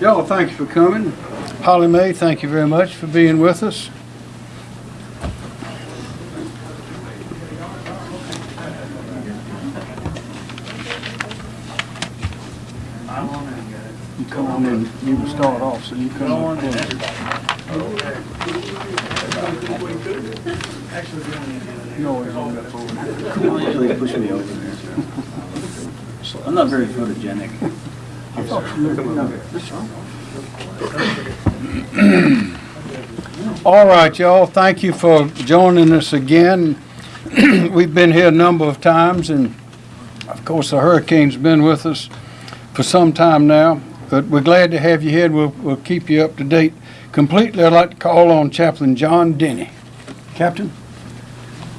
Y'all, thank you for coming. Holly Mae, thank you very much for being with us. You come on in, you can start off, so you come on in. You always on that over there. Usually push me over there. I'm not very photogenic. All right, y'all, thank you for joining us again. We've been here a number of times, and of course, the hurricane's been with us for some time now, but we're glad to have you here, we'll, we'll keep you up to date completely. I'd like to call on Chaplain John Denny. Captain?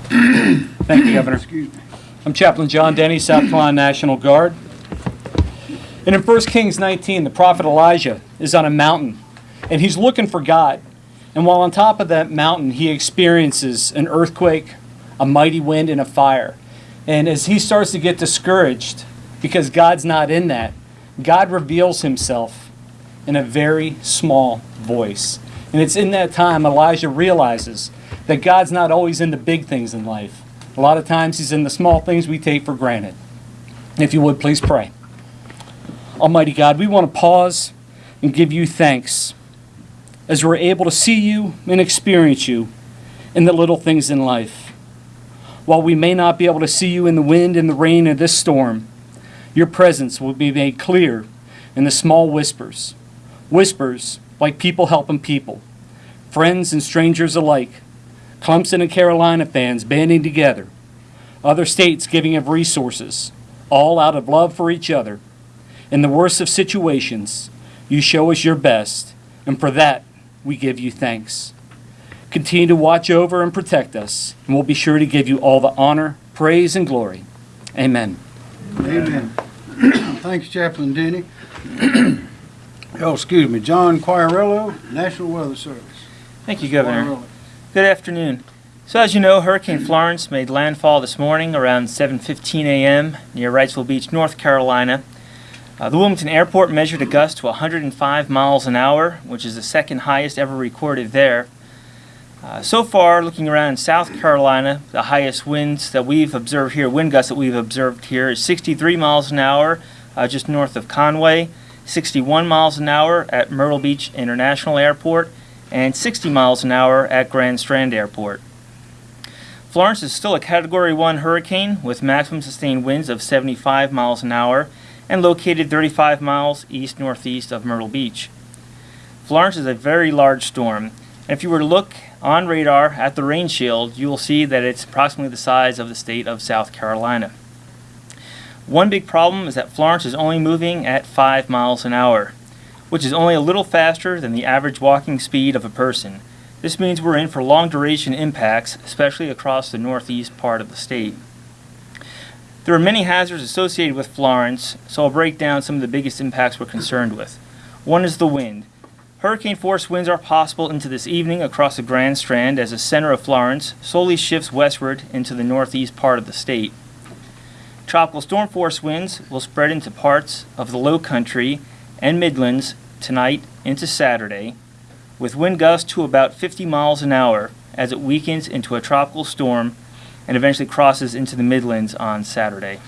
Thank you, Governor. Excuse me. I'm Chaplain John Denny, South Carolina National Guard. And in 1 Kings 19, the prophet Elijah is on a mountain, and he's looking for God. And while on top of that mountain, he experiences an earthquake, a mighty wind, and a fire. And as he starts to get discouraged, because God's not in that, God reveals himself in a very small voice. And it's in that time Elijah realizes that God's not always in the big things in life. A lot of times he's in the small things we take for granted. If you would, please pray. Almighty God, we want to pause and give you thanks as we're able to see you and experience you in the little things in life. While we may not be able to see you in the wind and the rain of this storm, your presence will be made clear in the small whispers. Whispers like people helping people, friends and strangers alike, Clemson and Carolina fans banding together, other states giving of resources, all out of love for each other. In the worst of situations, you show us your best, and for that, we give you thanks. Continue to watch over and protect us, and we'll be sure to give you all the honor, praise, and glory. Amen. Amen. Thanks, Chaplain Denny. Oh, excuse me, John Quirello, National Weather Service. Thank you, Governor. Quirello. Good afternoon. So as you know, Hurricane Florence made landfall this morning around 7:15 a.m. near Wrightsville Beach, North Carolina. Uh, the Wilmington Airport measured a gust to 105 miles an hour, which is the second highest ever recorded there. Uh, so far, looking around in South Carolina, the highest winds that we've observed here, wind gusts that we've observed here, is 63 miles an hour uh, just north of Conway, 61 miles an hour at Myrtle Beach International Airport, and 60 miles an hour at Grand Strand Airport. Florence is still a Category 1 hurricane with maximum sustained winds of 75 miles an hour and located 35 miles east northeast of Myrtle Beach. Florence is a very large storm, and if you were to look on radar at the rain shield, you will see that it's approximately the size of the state of South Carolina. One big problem is that Florence is only moving at 5 miles an hour, which is only a little faster than the average walking speed of a person. This means we're in for long duration impacts, especially across the northeast part of the state. There are many hazards associated with Florence, so I'll break down some of the biggest impacts we're concerned with. One is the wind. Hurricane force winds are possible into this evening across the Grand Strand as the center of Florence slowly shifts westward into the northeast part of the state. Tropical storm force winds will spread into parts of the low country and Midlands tonight into Saturday, with wind gusts to about 50 miles an hour as it weakens into a tropical storm and eventually crosses into the Midlands on Saturday.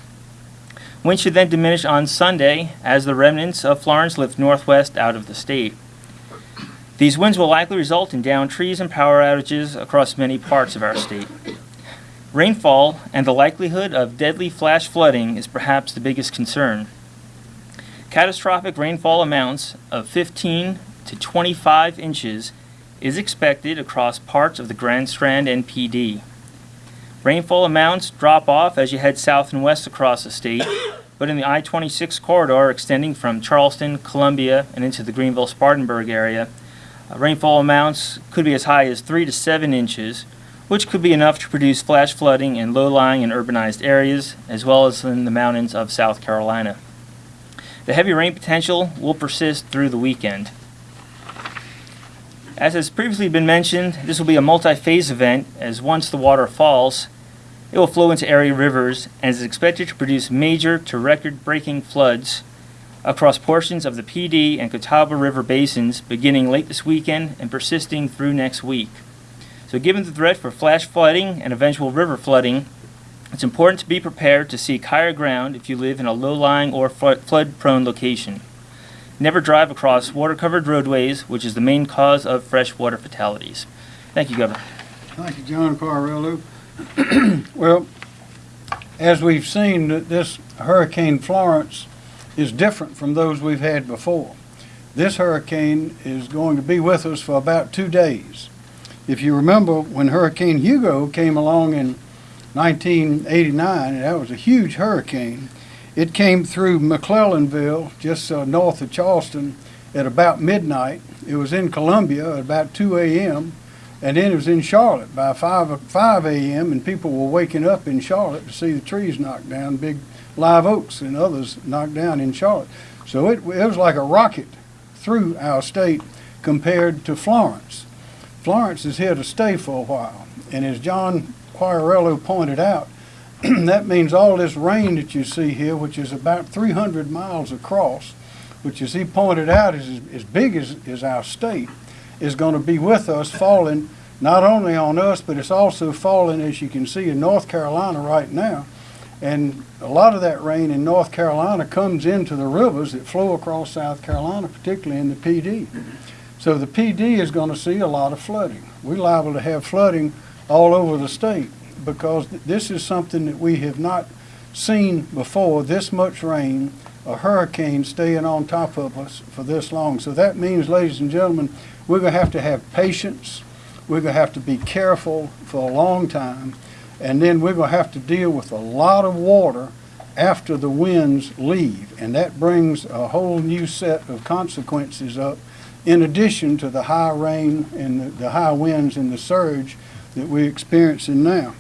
Wind should then diminish on Sunday as the remnants of Florence lift northwest out of the state. These winds will likely result in downed trees and power outages across many parts of our state. Rainfall and the likelihood of deadly flash flooding is perhaps the biggest concern. Catastrophic rainfall amounts of 15 to 25 inches is expected across parts of the Grand Strand and Pee Dee. Rainfall amounts drop off as you head south and west across the state, but in the I-26 corridor extending from Charleston, Columbia, and into the Greenville-Spartanburg area, uh, rainfall amounts could be as high as 3 to 7 inches, which could be enough to produce flash flooding in low-lying and urbanized areas, as well as in the mountains of South Carolina. The heavy rain potential will persist through the weekend. As has previously been mentioned, this will be a multi-phase event as once the water falls, it will flow into area rivers and is expected to produce major to record-breaking floods across portions of the Pee Dee and Catawba River basins beginning late this weekend and persisting through next week. So, given the threat for flash flooding and eventual river flooding, it's important to be prepared to seek higher ground if you live in a low lying or flood prone location. Never drive across water covered roadways, which is the main cause of freshwater fatalities. Thank you, Governor. Thank you, John Quarello. Well, as we've seen, this Hurricane Florence is different from those we've had before. This hurricane is going to be with us for about two days. If you remember, when Hurricane Hugo came along in 1989, and that was a huge hurricane, it came through McClellanville, just uh, north of Charleston, at about midnight. It was in Columbia at about 2 a.m. And then it was in Charlotte by 5, o- 5 a.m. and people were waking up in Charlotte to see the trees knocked down, big live oaks and others knocked down in Charlotte. So it, it was like a rocket through our state compared to Florence. Florence is here to stay for a while. And as John Quirello pointed out, that means all this rain that you see here, which is about 300 miles across, which as he pointed out is as big as, as our state, is going to be with us falling not only on us, but it's also falling, as you can see, in North Carolina right now. And a lot of that rain in North Carolina comes into the rivers that flow across South Carolina, particularly in the Pee Dee. So the Pee Dee is going to see a lot of flooding. We're liable to have flooding all over the state because th- this is something that we have not seen before, this much rain, a hurricane staying on top of us for this long. So that means, ladies and gentlemen, we're going to have to have patience. We're going to have to be careful for a long time. And then we're going to have to deal with a lot of water after the winds leave. And that brings a whole new set of consequences up in addition to the high rain and the, the high winds and the surge that we're experiencing now.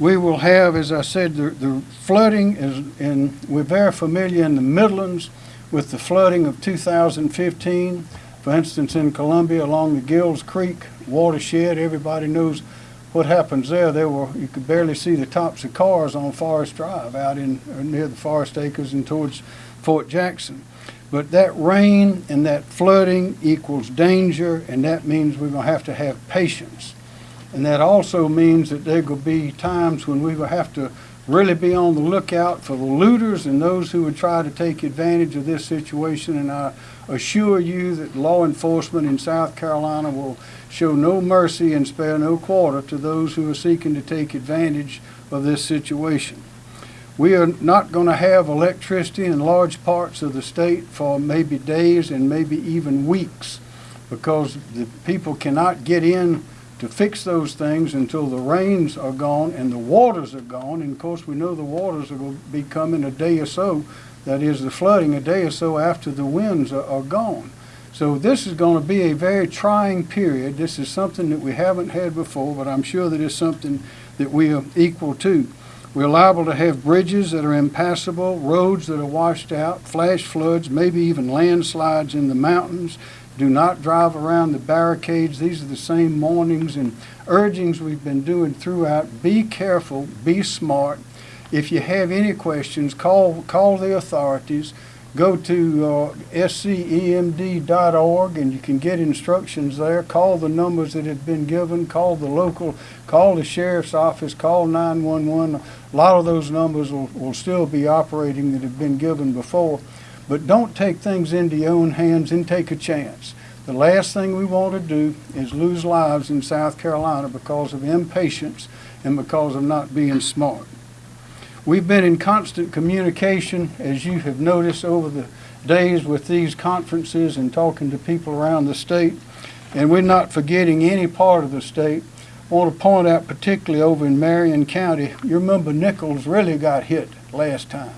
We will have, as I said, the, the flooding is, and we're very familiar in the Midlands with the flooding of 2015. For instance, in Columbia along the Gills Creek watershed, everybody knows what happens there. There were, you could barely see the tops of cars on Forest Drive out in, near the Forest Acres and towards Fort Jackson. But that rain and that flooding equals danger, and that means we're gonna have to have patience. And that also means that there will be times when we will have to really be on the lookout for the looters and those who would try to take advantage of this situation. And I assure you that law enforcement in South Carolina will show no mercy and spare no quarter to those who are seeking to take advantage of this situation. We are not going to have electricity in large parts of the state for maybe days and maybe even weeks because the people cannot get in to fix those things until the rains are gone and the waters are gone. And of course, we know the waters to be coming a day or so, that is, the flooding a day or so after the winds are, are gone. So this is going to be a very trying period. This is something that we haven't had before, but I'm sure that it's something that we are equal to. We're liable to have bridges that are impassable, roads that are washed out, flash floods, maybe even landslides in the mountains. Do not drive around the barricades. These are the same warnings and urgings we've been doing throughout. Be careful, be smart. If you have any questions, call, call the authorities. Go to uh, sceMD.org and you can get instructions there. Call the numbers that have been given. Call the local, call the sheriff's office, call 911. A lot of those numbers will, will still be operating that have been given before. But don't take things into your own hands and take a chance. The last thing we want to do is lose lives in South Carolina because of impatience and because of not being smart. We've been in constant communication, as you have noticed over the days with these conferences and talking to people around the state, and we're not forgetting any part of the state. I want to point out particularly over in Marion County, you remember Nichols really got hit last time.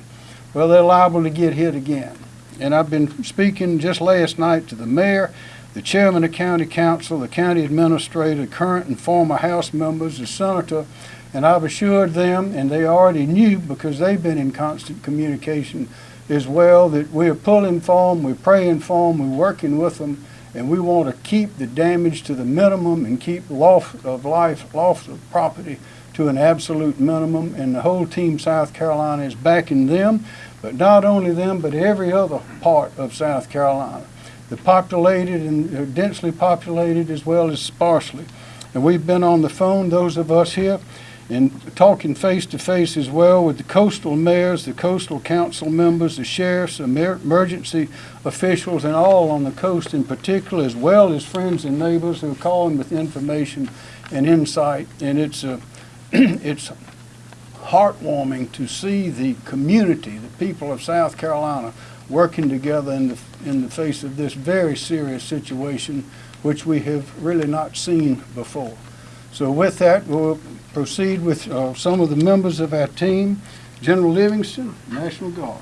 Well, they're liable to get hit again. And I've been speaking just last night to the mayor, the chairman of county council, the county administrator, current and former House members, the senator, and I've assured them, and they already knew because they've been in constant communication as well, that we're pulling for them, we're praying for them, we're working with them, and we want to keep the damage to the minimum and keep loss of life, loss of property to an absolute minimum, and the whole team South Carolina is backing them, but not only them, but every other part of South Carolina. The populated and uh, densely populated as well as sparsely. And we've been on the phone, those of us here, and talking face to face as well with the coastal mayors, the coastal council members, the sheriffs, emer- emergency officials, and all on the coast in particular, as well as friends and neighbors who are calling with information and insight. And it's uh, it's heartwarming to see the community, the people of South Carolina, working together in the in the face of this very serious situation, which we have really not seen before. So with that, we'll proceed with uh, some of the members of our team. General Livingston, National Guard.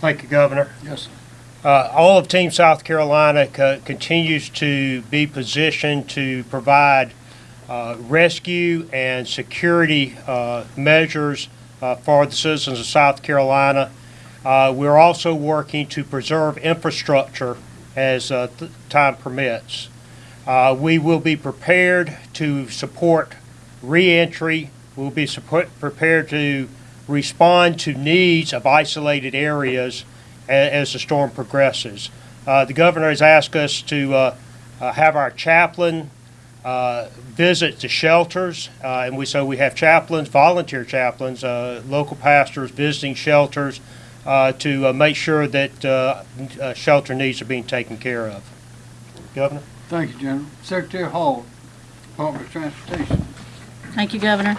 Thank you, Governor. Yes, sir. Uh, All of Team South Carolina co- continues to be positioned to provide uh, rescue and security uh, measures uh, for the citizens of South Carolina. Uh, We're also working to preserve infrastructure as time permits. We will be prepared to support reentry. We'll be prepared to respond to needs of isolated areas as the storm progresses. Uh, The governor has asked us to uh, uh, have our chaplain uh, visit the shelters, uh, and we, so we have chaplains, volunteer chaplains, uh, local pastors visiting shelters uh, to uh, make sure that uh, uh, shelter needs are being taken care of. Governor? Thank you, General. Secretary Hall, Department of Transportation. Thank you, Governor.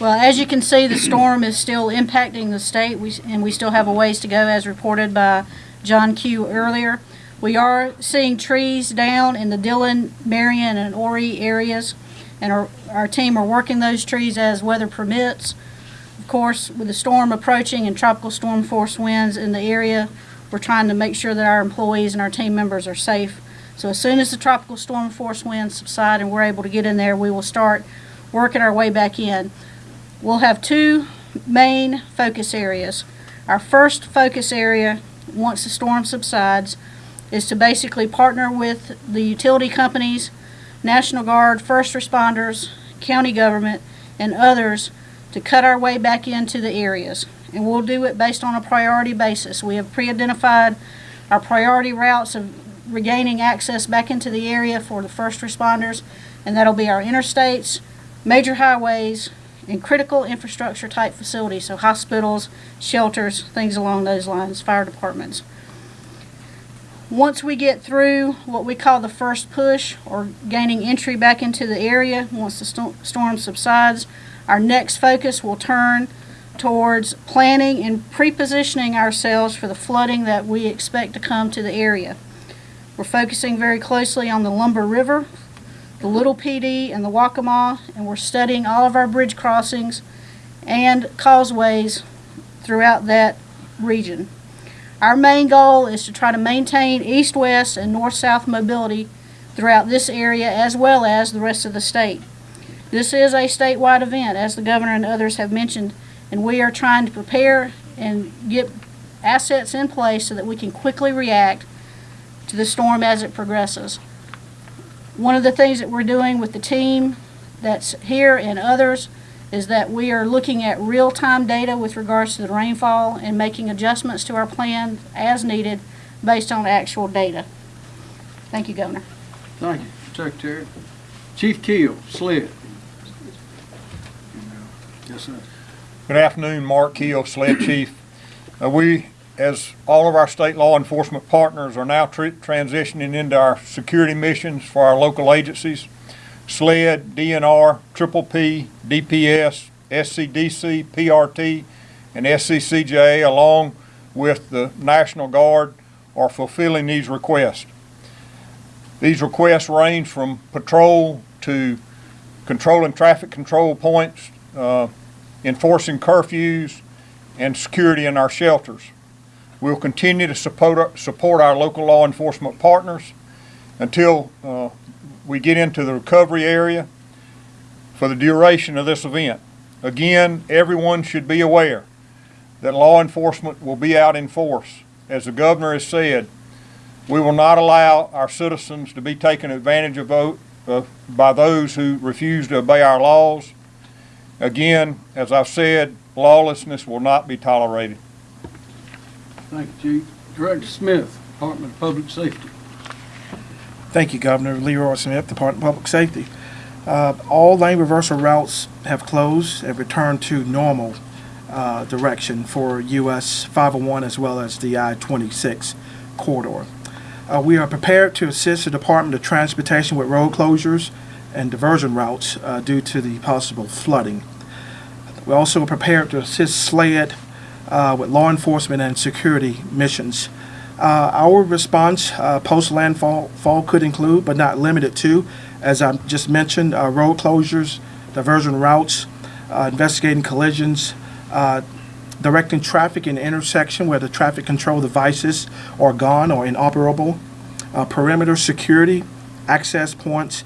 Well, as you can see, the storm is still impacting the state, we- and we still have a ways to go, as reported by John Q. earlier. We are seeing trees down in the Dillon, Marion, and Horry areas, and our, our team are working those trees as weather permits. Of course, with the storm approaching and tropical storm force winds in the area, we're trying to make sure that our employees and our team members are safe. So as soon as the tropical storm force winds subside and we're able to get in there, we will start working our way back in. We'll have two main focus areas. Our first focus area, once the storm subsides, is to basically partner with the utility companies, National Guard, first responders, county government, and others to cut our way back into the areas. And we'll do it based on a priority basis. We have pre-identified our priority routes of regaining access back into the area for the first responders, and that'll be our interstates, major highways, and critical infrastructure type facilities, so hospitals, shelters, things along those lines, fire departments. Once we get through what we call the first push or gaining entry back into the area, once the sto- storm subsides, our next focus will turn towards planning and pre-positioning ourselves for the flooding that we expect to come to the area. We're focusing very closely on the Lumber River, the Little Pee Dee, and the Waccamaw, and we're studying all of our bridge crossings and causeways throughout that region. Our main goal is to try to maintain east-west and north-south mobility throughout this area as well as the rest of the state. This is a statewide event, as the governor and others have mentioned, and we are trying to prepare and get assets in place so that we can quickly react to the storm as it progresses. One of the things that we're doing with the team that's here and others is that we are looking at real-time data with regards to the rainfall and making adjustments to our plan as needed based on actual data. Thank you, Governor. Thank you, Secretary. Chief Keel, SLED. Yes, sir. Good afternoon, Mark Keel, SLED Chief. Uh, We, as all of our state law enforcement partners, are now tr- transitioning into our security missions for our local agencies. SLED, DNR, Triple P, DPS, SCDC, PRT, and SCCJ, along with the National Guard, are fulfilling these requests. These requests range from patrol to controlling traffic control points, uh, enforcing curfews, and security in our shelters. We'll continue to support, support our local law enforcement partners until uh, we get into the recovery area for the duration of this event. Again, everyone should be aware that law enforcement will be out in force. As the governor has said, we will not allow our citizens to be taken advantage of, by those who refuse to obey our laws. Again, as I've said, lawlessness will not be tolerated. Thank you, Chief. Director Smith, Department of Public Safety. Thank you, Governor. Leroy Smith, Department of Public Safety. Uh, all lane reversal routes have closed and returned to normal uh, direction for US 501 as well as the I-26 corridor. Uh, we are prepared to assist the Department of Transportation with road closures and diversion routes uh, due to the possible flooding. We're also prepared to assist SLED uh, with law enforcement and security missions. Uh, our response uh, post landfall fall could include, but not limited to, as I just mentioned, uh, road closures, diversion routes, uh, investigating collisions, uh, directing traffic in intersection where the traffic control devices are gone or inoperable, uh, perimeter security, access points,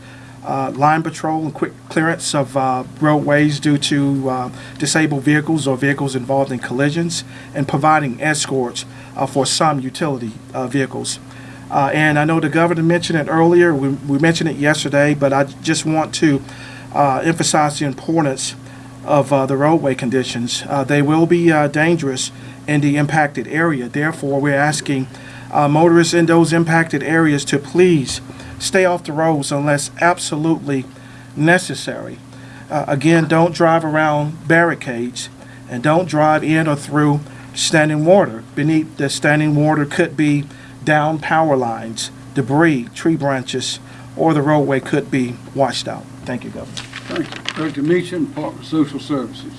uh, line patrol and quick clearance of uh, roadways due to uh, disabled vehicles or vehicles involved in collisions, and providing escorts uh, for some utility uh, vehicles. Uh, and I know the governor mentioned it earlier, we, we mentioned it yesterday, but I just want to emphasize the importance of the roadway conditions. They will be dangerous in the impacted area. Therefore, we're asking motorists in those impacted areas to please stay off the roads unless absolutely necessary. Uh, again, don't drive around barricades and don't drive in or through standing water. Beneath the standing water could be down power lines, debris, tree branches, or the roadway could be washed out. Thank you, Governor. Thank you. Director Meacham, Department of Social Services.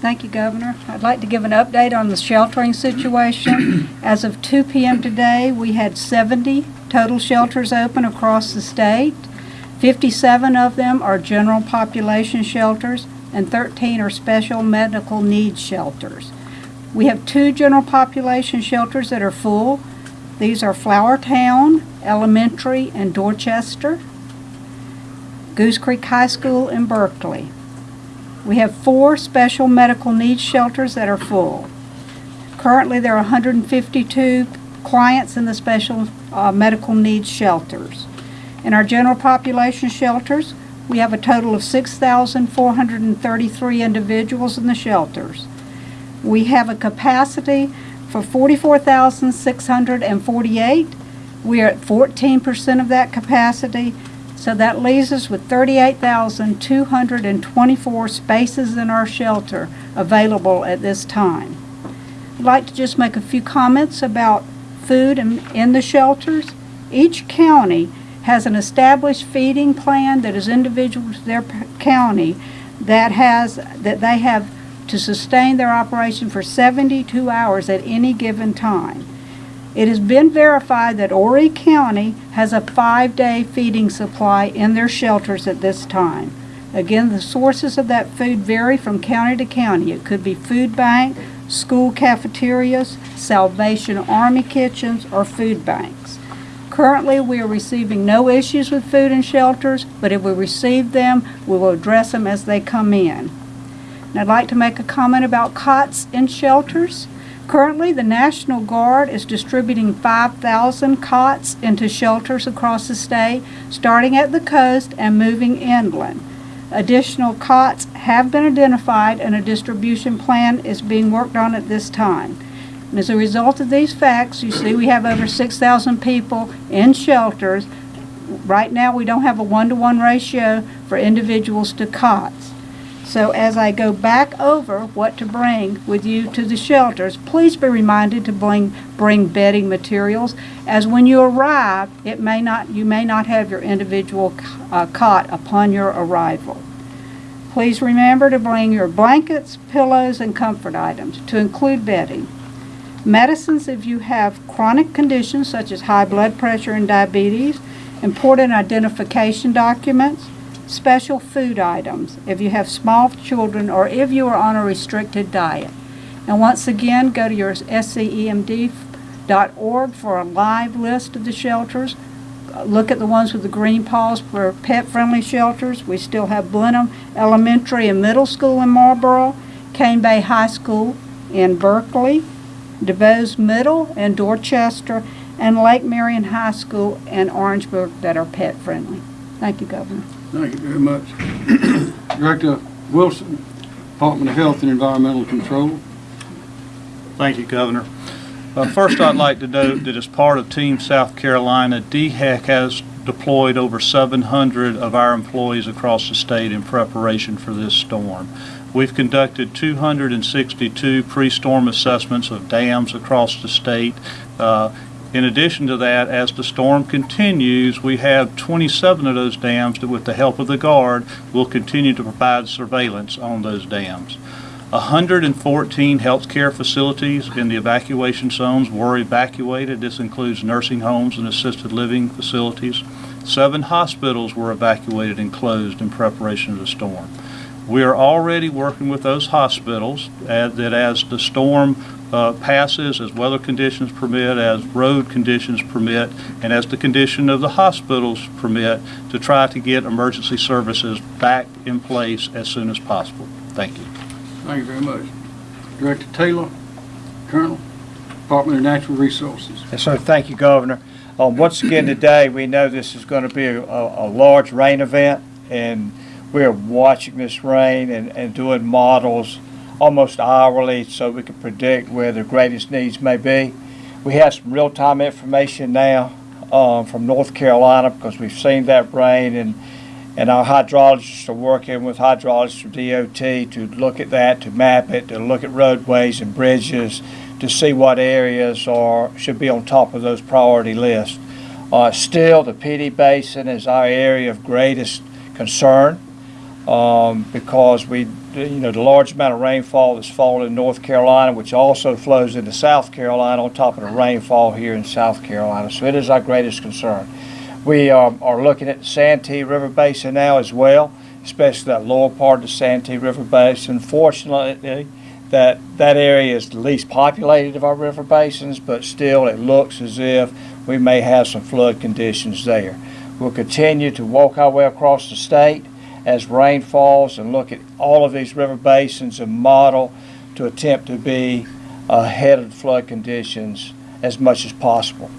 Thank you, Governor. I'd like to give an update on the sheltering situation. As of 2 p.m. today, we had 70 total shelters open across the state. 57 of them are general population shelters, and 13 are special medical needs shelters. We have two general population shelters that are full. These are Flowertown Elementary and Dorchester, Goose Creek High School in Berkeley. We have four special medical needs shelters that are full. Currently, there are 152 clients in the special uh, medical needs shelters. In our general population shelters, we have a total of 6,433 individuals in the shelters. We have a capacity for 44,648. We are at 14% of that capacity, so that leaves us with 38,224 spaces in our shelter available at this time. I'd like to just make a few comments about food in, in the shelters. Each county has an established feeding plan that is individual to their county that has, that they have to sustain their operation for 72 hours at any given time. It has been verified that Horry County has a five-day feeding supply in their shelters at this time. Again, the sources of that food vary from county to county. It could be food bank, school cafeterias, Salvation Army kitchens, or food banks. Currently, we are receiving no issues with food in shelters, but if we receive them, we will address them as they come in. And I'd like to make a comment about cots in shelters. Currently, the National Guard is distributing 5,000 cots into shelters across the state, starting at the coast and moving inland. Additional cots have been identified and a distribution plan is being worked on at this time. And as a result of these facts, you see we have over 6,000 people in shelters. Right now, we don't have a one-to-one ratio for individuals to cots. So as I go back over what to bring with you to the shelters, please be reminded to bring, bring bedding materials, as when you arrive, it may not, you may not have your individual uh, cot upon your arrival. Please remember to bring your blankets, pillows, and comfort items, to include bedding. Medicines if you have chronic conditions such as high blood pressure and diabetes, important identification documents, special food items if you have small children or if you are on a restricted diet. And once again, go to your scemd.org for a live list of the shelters. Look at the ones with the green paws for pet-friendly shelters. We still have Blenheim Elementary and Middle School in Marlboro, Cane Bay High School in Berkeley, DuBose Middle in Dorchester, and Lake Marion High School and Orangeburg that are pet-friendly. Thank you, Governor. Thank you very much. Director Wilson, Department of Health and Environmental Control. Thank you, Governor. Uh, First, I'd like to note that as part of Team South Carolina, DHEC has deployed over 700 of our employees across the state in preparation for this storm. We've conducted 262 pre-storm assessments of dams across the state. Uh, In addition to that, as the storm continues, we have 27 of those dams that, with the help of the Guard, will continue to provide surveillance on those dams. 114 healthcare facilities in the evacuation zones were evacuated. This includes nursing homes and assisted living facilities. Seven hospitals were evacuated and closed in preparation of the storm. We are already working with those hospitals uh, that as the storm uh, passes, as weather conditions permit, as road conditions permit, and as the condition of the hospitals permit, to try to get emergency services back in place as soon as possible. Thank you. Thank you very much. Director Taylor, Colonel, Department of Natural Resources. Yes, sir. Thank you, Governor. Um, once again today, we know this is going to be a, a, a large rain event, and we are watching this rain and, and doing models almost hourly so we can predict where the greatest needs may be. We have some real-time information now um, from North Carolina because we've seen that rain, and and our hydrologists are working with hydrologists from DOT to look at that, to map it, to look at roadways and bridges, to see what areas are, should be on top of those priority lists. Uh, still, the Pee Dee Basin is our area of greatest concern, um, because we, you know, the large amount of rainfall that's fallen in North Carolina, which also flows into South Carolina on top of the rainfall here in South Carolina. So it is our greatest concern. We um, are looking at the Santee River Basin now as well, especially that lower part of the Santee River Basin. Fortunately, that that area is the least populated of our river basins, but still it looks as if we may have some flood conditions there. We'll continue to walk our way across the state as rain falls and look at all of these river basins and model to attempt to be ahead of flood conditions as much as possible.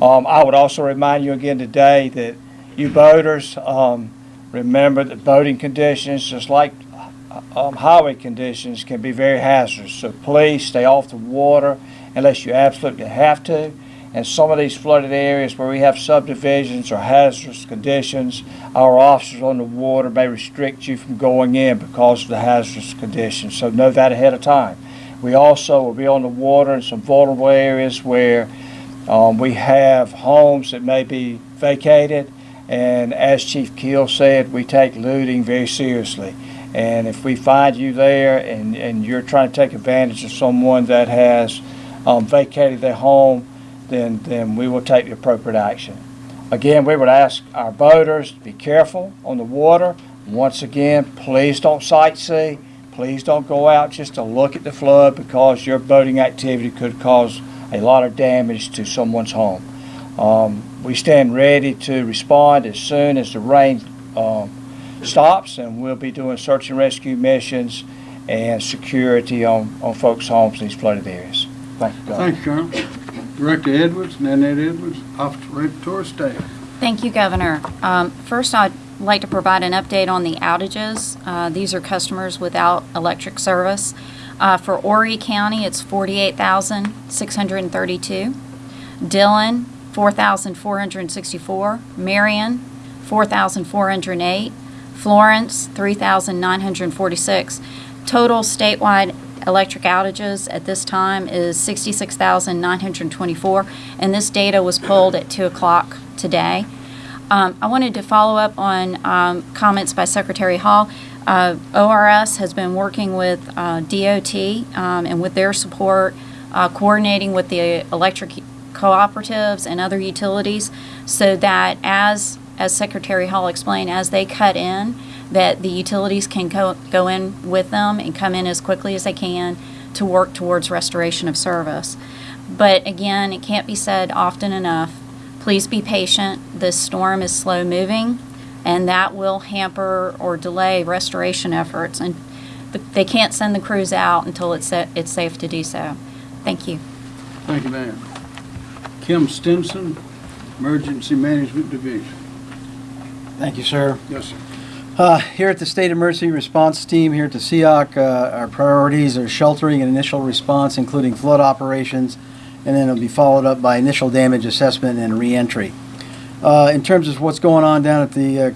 Um, I would also remind you again today that you boaters, um, remember that boating conditions, just like um, highway conditions, can be very hazardous. So please stay off the water unless you absolutely have to. And some of these flooded areas where we have subdivisions or hazardous conditions, our officers on the water may restrict you from going in because of the hazardous conditions. So know that ahead of time. We also will be on the water in some vulnerable areas where um, we have homes that may be vacated, and as Chief Keel said, we take looting very seriously. And if we find you there and, and you're trying to take advantage of someone that has um, vacated their home, then, then we will take the appropriate action. Again, we would ask our boaters to be careful on the water. Once again, please don't sightsee. Please don't go out just to look at the flood because your boating activity could cause a lot of damage to someone's home. Um, we stand ready to respond as soon as the rain um, stops, and we'll be doing search and rescue missions and security on, on folks' homes in these flooded areas. Thank you, you, Colonel. Director Edwards, Nanette Edwards, Office of Regulatory Staff. Thank you, Governor. Um, First, I'd like to provide an update on the outages. Uh, These are customers without electric service. Uh, For Horry County, it's 48,632. Dillon, 4,464. Marion, 4,408. Florence, 3,946. Total statewide electric outages at this time is 66,924, and this data was pulled at 2 o'clock today. Um, I wanted to follow up on um, comments by Secretary Hall. Uh, ORS has been working with uh, DOT um, and with their support, uh, coordinating with the electric cooperatives and other utilities so that as, as Secretary Hall explained, as they cut in, that the utilities can go, go in with them and come in as quickly as they can to work towards restoration of service. But again, it can't be said often enough. Please be patient. This storm is slow moving, and that will hamper or delay restoration efforts. And th- they can't send the crews out until it's, sa- it's safe to do so. Thank you. Thank you, ma'am. Kim Stinson, Emergency Management Division. Thank you, sir. Yes, sir. Uh, Here at the State Emergency Response Team, here at the SEOC, uh, our priorities are sheltering and initial response, including flood operations, and then it'll be followed up by initial damage assessment and reentry. Uh, In terms of what's going on down at the uh,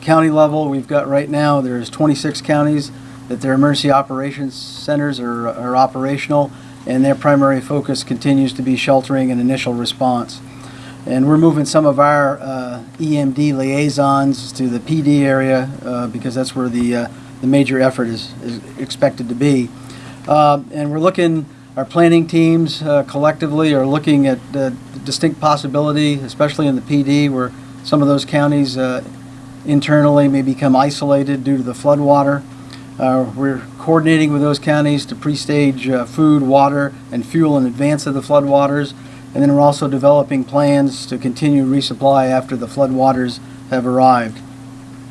county level, we've got right now, there's 26 counties that their emergency operations centers are are operational, and their primary focus continues to be sheltering and initial response. And we're moving some of our uh, EMD liaisons to the Pee Dee area uh, because that's where the, uh, the major effort is, is expected to be. Uh, And we're looking, our planning teams uh, collectively are looking at the distinct possibility, especially in the Pee Dee, where some of those counties uh, internally may become isolated due to the floodwater. Uh, We're coordinating with those counties to pre-stage uh, food, water, and fuel in advance of the floodwaters. And then we're also developing plans to continue resupply after the floodwaters have arrived.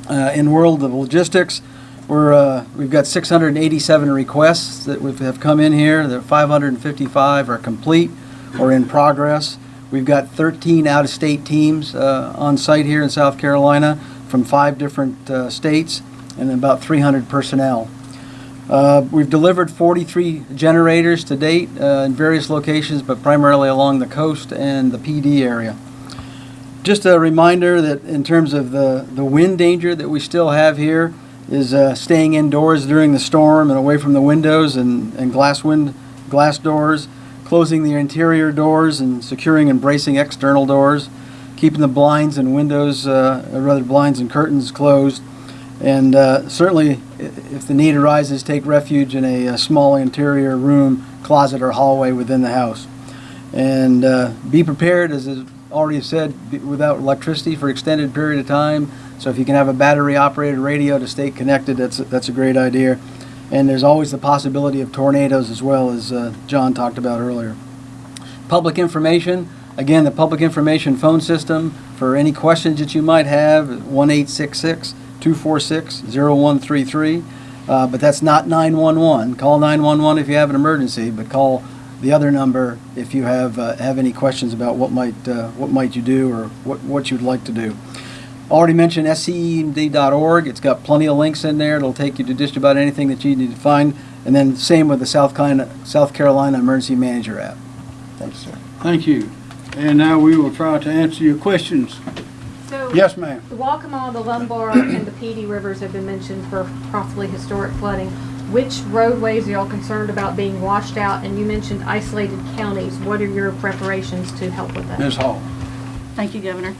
Uh, In world of logistics, we're, uh, we've got 687 requests that have come in here. The 555 are complete or in progress. We've got 13 out-of-state teams uh, on site here in South Carolina from five different uh, states and about 300 personnel. Uh, We've delivered 43 generators to date uh, in various locations, but primarily along the coast and the Pee Dee area. Just a reminder that in terms of the, the wind danger that we still have here is uh, staying indoors during the storm and away from the windows and, and glass wind, glass doors, closing the interior doors and securing and bracing external doors, keeping the blinds and windows, uh, rather blinds and curtains closed, and uh, certainly, if the need arises, take refuge in a, a, small interior room, closet, or hallway within the house. And uh, be prepared, as is already said, without electricity for extended period of time. So if you can have a battery-operated radio to stay connected, that's a, that's a great idea. And there's always the possibility of tornadoes as well, as uh, John talked about earlier. Public information. Again, the public information phone system for any questions that you might have, 1866 246-0133, uh, but that's not 911. Call 911 if you have an emergency, but call the other number if you have uh, have any questions about what might uh, what might you do or what what you'd like to do. Already mentioned scemd.org. It's got plenty of links in there. It'll take you to just about anything that you need to find. And then same with the South Carolina, South Carolina Emergency Manager app. Thanks, sir. Thank you. And now we will try to answer your questions. So, Yes, ma'am. the Waccamaw, the Lumber, and the Pee Dee rivers have been mentioned for possibly historic flooding. Which roadways are y'all concerned about being washed out? And you mentioned isolated counties. What are your preparations to help with that? Ms. Hall. Thank you, Governor.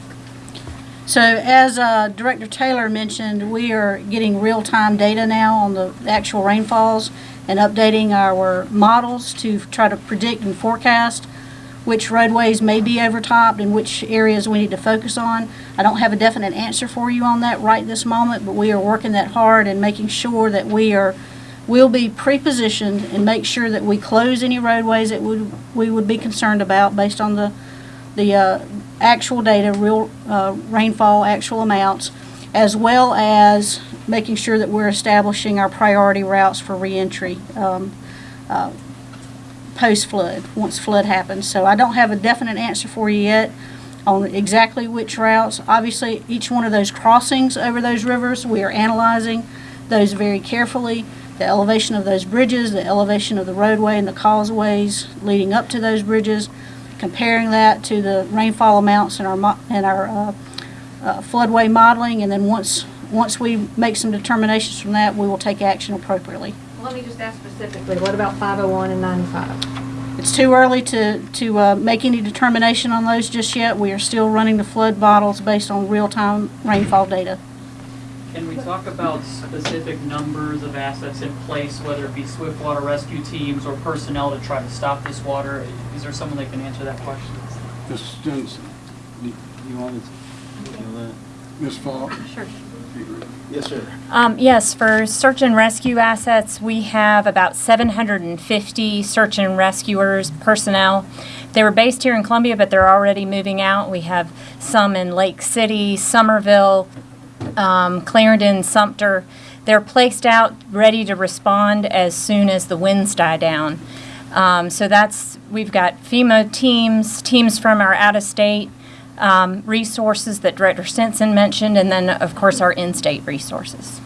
So as uh, Director Taylor mentioned, we are getting real-time data now on the actual rainfalls and updating our models to try to predict and forecast which roadways may be overtopped and which areas we need to focus on. I don't have a definite answer for you on that right this moment, but we are working that hard and making sure that we are, will be pre-positioned and make sure that we close any roadways that would, we would be concerned about based on the, the uh, actual data, real uh, rainfall, actual amounts, as well as making sure that we're establishing our priority routes for reentry um, uh, post-flood, once flood happens. So I don't have a definite answer for you yet on exactly which routes. Obviously, each one of those crossings over those rivers, we are analyzing those very carefully. The elevation of those bridges, the elevation of the roadway and the causeways leading up to those bridges, comparing that to the rainfall amounts in our, in our uh, uh, floodway modeling, and then once, once we make some determinations from that, we will take action appropriately. Let me just ask specifically, what about 501 and 95? It's too early to, to uh, make any determination on those just yet. We are still running the flood models based on real-time rainfall data. Can we talk about specific numbers of assets in place, whether it be swift water rescue teams or personnel to try to stop this water? Is there someone that can answer that question? Ms. Stinson. Do you want to? Ms. Falk? Sure. Yes, sir. Um, yes, for search and rescue assets, we have about 750 search and rescuers personnel. They were based here in Columbia, but they're already moving out. We have some in Lake City, Summerville, um, Clarendon, Sumter. They're placed out ready to respond as soon as the winds die down. Um, so that's, we've got FEMA teams, teams from our out-of-state um, resources that Director Stinson mentioned, and then, of course, our in-state resources.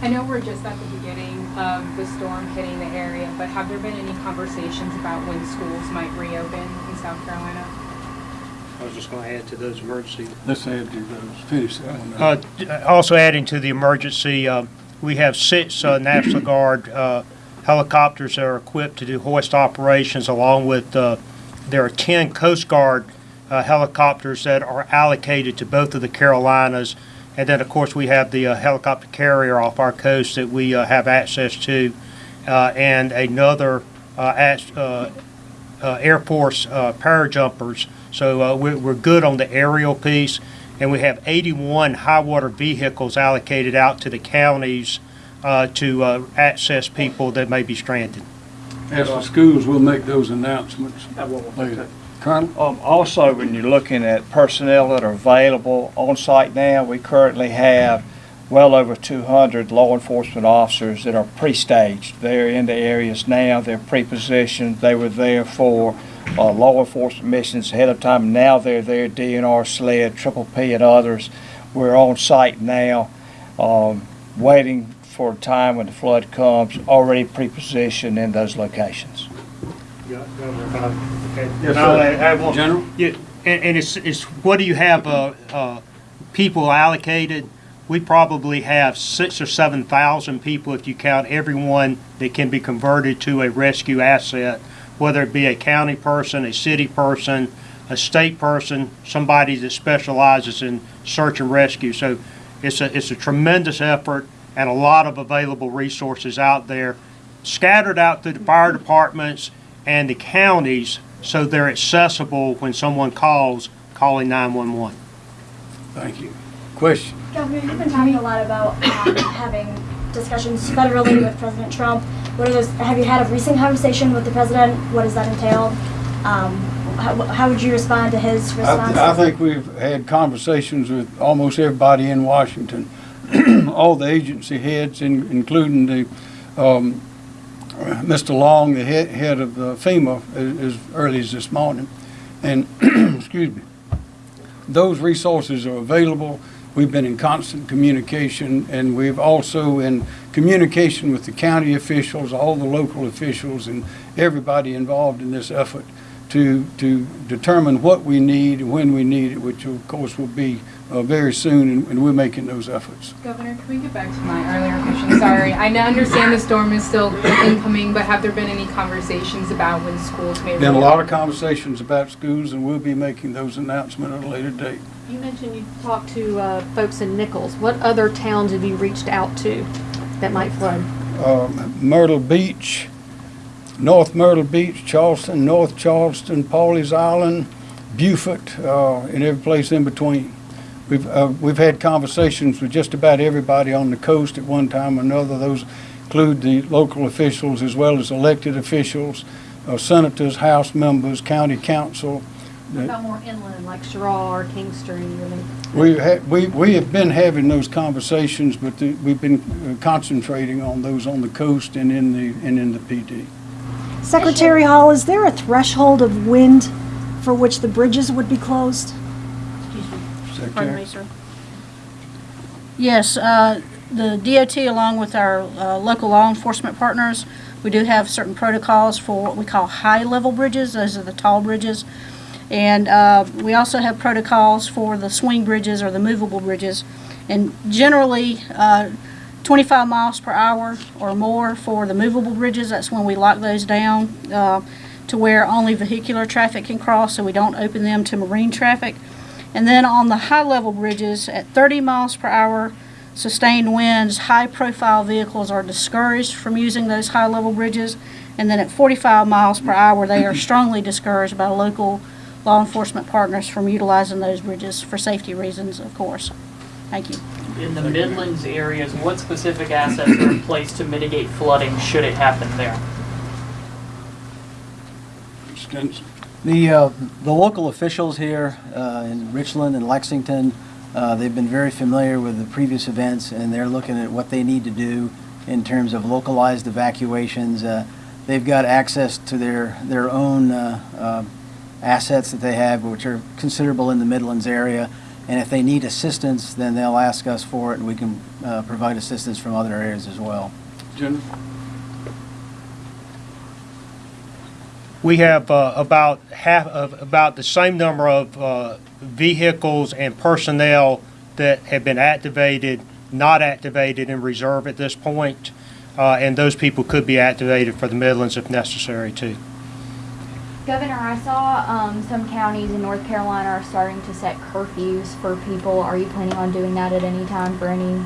I know we're just at the beginning of the storm hitting the area, but have there been any conversations about when schools might reopen in South Carolina? I was just going to add to those emergency Let's add to those, finish that one. Uh, Also adding to the emergency, uh, we have six uh, National Guard uh, helicopters that are equipped to do hoist operations, along with, uh, there are 10 Coast Guard uh, helicopters that are allocated to both of the Carolinas. And then, of course, we have the uh, helicopter carrier off our coast that we uh, have access to, uh, and another uh, as- uh, uh, Air Force uh, parajumpers. So uh, we're, we're good on the aerial piece, and we have 81 high water vehicles allocated out to the counties uh, to uh, access people that may be stranded. As the schools, we'll make those announcements later. Colonel? Um, also, when you're looking at personnel that are available on site now, we currently have well over 200 law enforcement officers that are pre-staged. They're in the areas now, they're pre-positioned, they were there for uh, law enforcement missions ahead of time. Now they're there, DNR, SLED, Triple P, and others. We're on site now, um, waiting for a time when the flood comes, already pre-positioned in those locations. Yes, sir. General? Yeah, and, and it's, it's, what do you have, uh, uh, people allocated? We probably have six or seven thousand people if you count everyone that can be converted to a rescue asset, whether it be a county person, a city person, a state person, somebody that specializes in search and rescue. So it's a, it's a tremendous effort and a lot of available resources out there, scattered out through the fire departments and the counties, so they're accessible when someone calls, calling 911. Thank you. Question? Governor, you've been talking a lot about um, having discussions federally with President Trump. What are those? Have you had a recent conversation with the president? What does that entail? Um, how, how would you respond to his I, response? th- I think we've had conversations with almost everybody in Washington, all the agency heads, in- including the, um, Mr. Long, the head, head of FEMA, as, as early as this morning. And, excuse me, those resources are available. We've been in constant communication, and we've also in communication with the county officials, all the local officials, and everybody involved in this effort to, to determine what we need and when we need it, which of course will be uh, very soon, and, and we're making those efforts. Governor, can we get back to my earlier question? Sorry, I now understand the storm is still incoming, but have there been any conversations about when schools may? Been a lot of conversations about schools, and we'll be making those announcements at a later date. You mentioned you talked to uh, folks in Nichols. What other towns have you reached out to that might flood? um, Myrtle Beach, North Myrtle Beach, Charleston, North Charleston, Pawleys Island, Beaufort, uh, and every place in between. We've, uh, we've had conversations with just about everybody on the coast at one time or another. Those include the local officials as well as elected officials, uh, senators, house members, county council. What about more inland, like Cheraw or Kingstree? I We ha we, we have been having those conversations, but the- we've been uh, concentrating on those on the coast and in the, and in the Pee Dee. Secretary Hall, is there a threshold of wind for which the bridges would be closed? Pardon me, sir. Yes, uh, the DOT along with our uh, local law enforcement partners, we do have certain protocols for what we call high-level bridges. Those are the tall bridges. And uh, we also have protocols for the swing bridges or the movable bridges. And generally, uh, 25 miles per hour or more for the movable bridges, that's when we lock those down uh, to where only vehicular traffic can cross, so we don't open them to marine traffic. And then on the high-level bridges, at 30 miles per hour sustained winds, high-profile vehicles are discouraged from using those high-level bridges. And then at 45 miles per hour, they are strongly discouraged by local law enforcement partners from utilizing those bridges for safety reasons, of course. Thank you. In the Midlands areas, what specific assets are in place to mitigate flooding should it happen there? Stenson. The, uh, the local officials here uh, in Richland and Lexington, uh, they've been very familiar with the previous events, and they're looking at what they need to do in terms of localized evacuations. Uh, they've got access to their, their own uh, uh, assets that they have, which are considerable in the Midlands area. And if they need assistance, then they'll ask us for it, and we can provide assistance from other areas as well. Jennifer? We have uh, about half of, about the same number of uh, vehicles and personnel that have been activated, not activated in reserve at this point. Uh, And those people could be activated for the Midlands if necessary too. Governor, I saw um, some counties in North Carolina are starting to set curfews for people. Are you planning on doing that at any time for any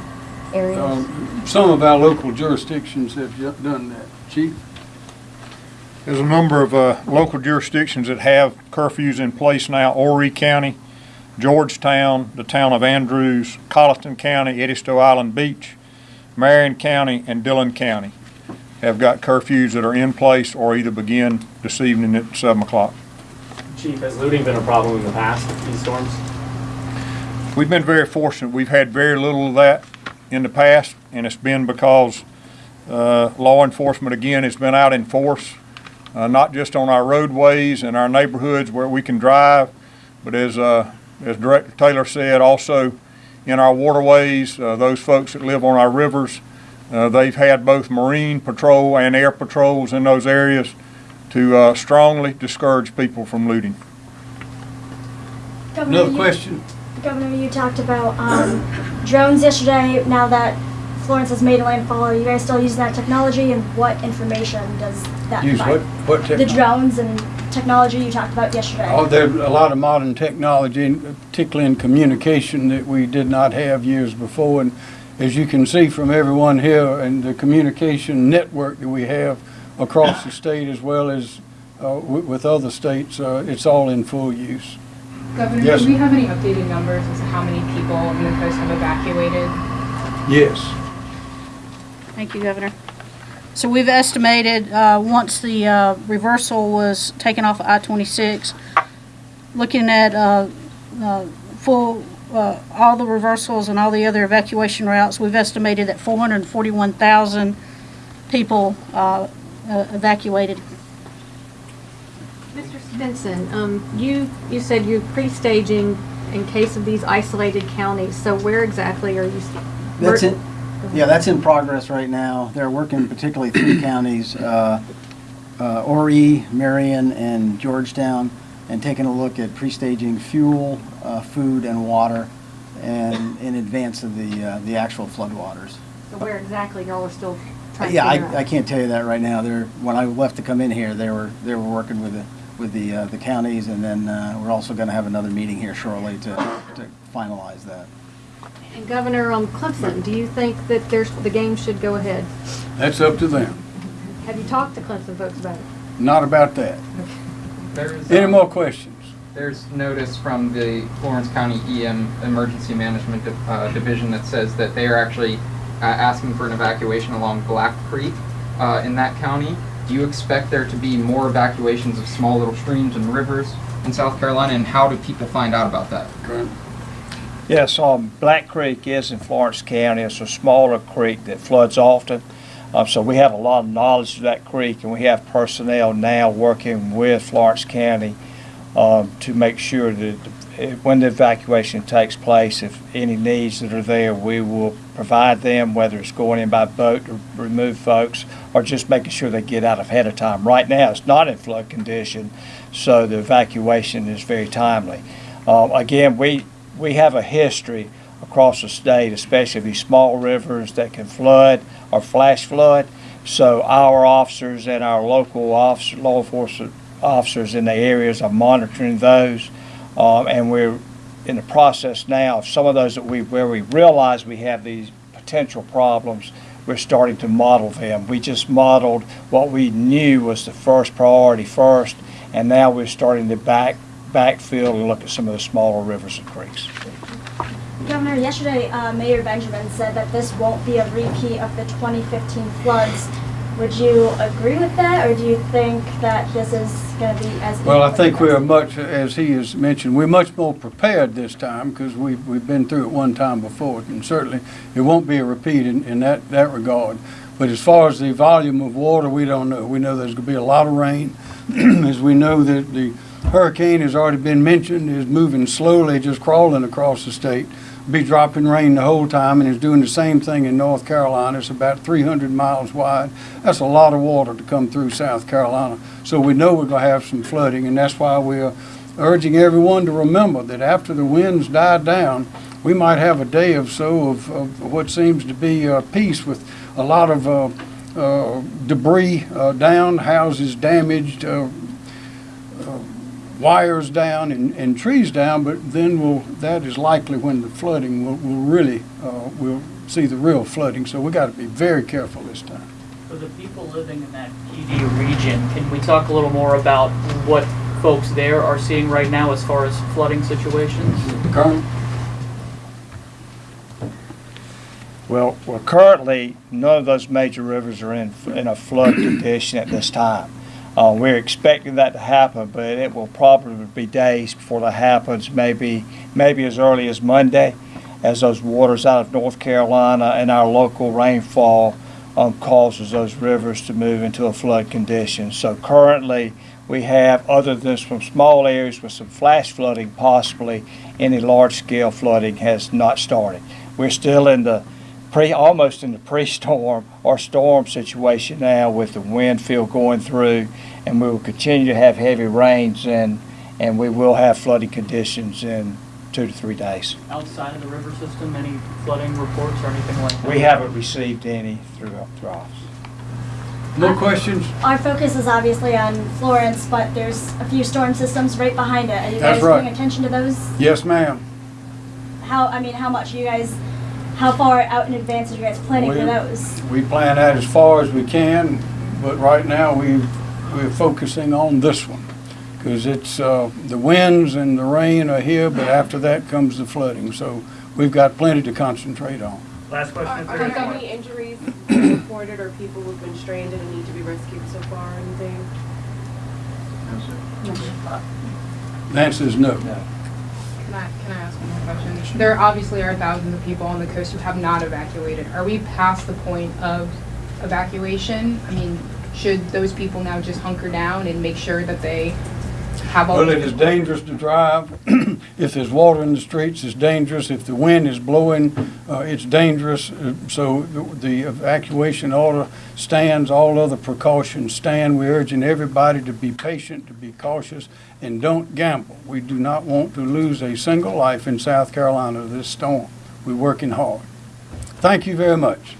areas? Um, Some of our local jurisdictions have done that. Chief? There's a number of uh, local jurisdictions that have curfews in place now. Horry County, Georgetown, the town of Andrews, Colleton County, Edisto Island Beach, Marion County, and Dillon County have got curfews that are in place or either begin this evening at 7 o'clock. Chief, has looting been a problem in the past, with these storms? We've been very fortunate. We've had very little of that in the past, and it's been because uh, law enforcement, again, has been out in force, uh, not just on our roadways and our neighborhoods where we can drive, but as, uh, as Director Taylor said, also in our waterways, uh, those folks that live on our rivers, uh, they've had both marine patrol and air patrols in those areas to uh, strongly discourage people from looting. Governor, Another you- question? Governor, you talked about um, drones yesterday. Now that Florence has made a landfall, are you guys still using that technology? And what information does that Use provide? what, what The technology? drones and technology you talked about yesterday. Oh, there's a lot of modern technology, particularly in communication, that we did not have years before. And as you can see from everyone here, and the communication network that we have across the state as well as uh, wi- with other states, uh, it's all in full use. Governor, Yes. do we have any updated numbers as to how many people in the coast have evacuated? Yes. Thank you, Governor. So we've estimated, uh, once the uh, reversal was taken off of I-26, looking at uh, uh, full, uh, all the reversals and all the other evacuation routes, we've estimated that 441,000 people uh, uh, evacuated. Mr. Stenson, um, you, you said you're pre-staging in case of these isolated counties, so where exactly are you? That's it. Yeah, that's in progress right now. They're working particularly three counties, uh, uh, Horry, Marion, and Georgetown, and taking a look at pre-staging fuel, uh, food, and water, and in advance of the, uh, the actual floodwaters. So where exactly y'all are still trying to Yeah, figure out? I, I can't tell you that right now. They're, when I left to come in here, they were, they were working with the, with the, uh, the counties, and then, uh, we're also gonna have another meeting here shortly to, to finalize that. And Governor, um, Clemson, do you think that there's, the game should go ahead? That's up to them. Have you talked to Clemson folks about it? Not about that. There's, Any um, more questions? There's notice from the Florence County EM Emergency Management uh, Division that says that they are actually uh, asking for an evacuation along Black Creek uh, in that county. Do you expect there to be more evacuations of small little streams and rivers in South Carolina, and how do people find out about that? Yes, um, Black Creek is in Florence County. It's a smaller creek that floods often. Um, so we have a lot of knowledge of that creek, and we have personnel now working with Florence County um, to make sure that when the evacuation takes place, if any needs that are there, we will provide them, whether it's going in by boat to remove folks or just making sure they get out ahead of time. Right now, it's not in flood condition, so the evacuation is very timely. Um, again, we, we have a history across the state, especially these small rivers that can flood or flash flood. So our officers and our local officer, law enforcement officers in the areas are monitoring those. Um, and we're in the process now of some of those that we, where we realize we have these potential problems, we're starting to model them. We just modeled what we knew was the first priority first, and now we're starting to back, backfill and look at some of the smaller rivers and creeks. Governor, yesterday uh, Mayor Benjamin said that this won't be a repeat of the 2015 floods. Would you agree with that, or do you think that this is going to be as Well, I think we are much, as he has mentioned, we're much more prepared this time because we've, we've been through it one time before. And certainly, it won't be a repeat in, in that, that regard. But as far as the volume of water, we don't know. We know there's gonna be a lot of rain. As we know that the hurricane has already been mentioned, is moving slowly, just crawling across the state. Be dropping rain the whole time and is doing the same thing in North Carolina. It's about three hundred miles wide. That's a lot of water to come through South Carolina. So we know we're gonna have some flooding and that's why we're urging everyone to remember that after the winds die down, we might have a day or so of, of what seems to be uh, peace with a lot of uh, uh, debris uh, down, houses damaged, uh, wires down and, and trees down, but then we'll, that is likely when the flooding will, will really, uh, we'll see the real flooding. So we got to be very careful this time. For the people living in that Pee Dee region, can we talk a little more about what folks there are seeing right now as far as flooding situations? Colonel? Well, well, currently, none of those major rivers are in, in a flood condition at this time. Uh, we're expecting that to happen, but it will probably be days before that happens, maybe, maybe as early as Monday, as those waters out of North Carolina and our local rainfall um, causes those rivers to move into a flood condition. So currently, we have, other than some small areas with some flash flooding possibly, any large-scale flooding has not started. We're still in the pre, almost in the pre-storm or storm situation now with the wind field going through, and we will continue to have heavy rains and, and we will have flooding conditions in two to three days. Outside of the river system, any flooding reports or anything like that? We haven't received any through, through office. No questions? Our focus is obviously on Florence, but there's a few storm systems right behind it. Are you That's guys right. paying attention to those? Yes, ma'am. How, I mean, how much are you guys, how far out in advance are you guys planning for those? We plan that as far as we can, but right now we, we're focusing on this one. Because it's, uh, the winds and the rain are here, but after that comes the flooding. So we've got plenty to concentrate on. Last question. are there any injuries reported or people who've been stranded and need to be rescued so far or anything? no, sir. The answer is no. Can I, can I ask one more question? There obviously are thousands of people on the coast who have not evacuated. Are we past the point of evacuation? I mean, should those people now just hunker down and make sure that they have all? Well, it is dangerous to drive. If there's water in the streets, it's dangerous. If the wind is blowing, uh, it's dangerous. Uh, So the- the evacuation order stands, all other precautions stand. We're urging everybody to be patient, to be cautious, and don't gamble. We do not want to lose a single life in South Carolina this storm. We're working hard. Thank you very much.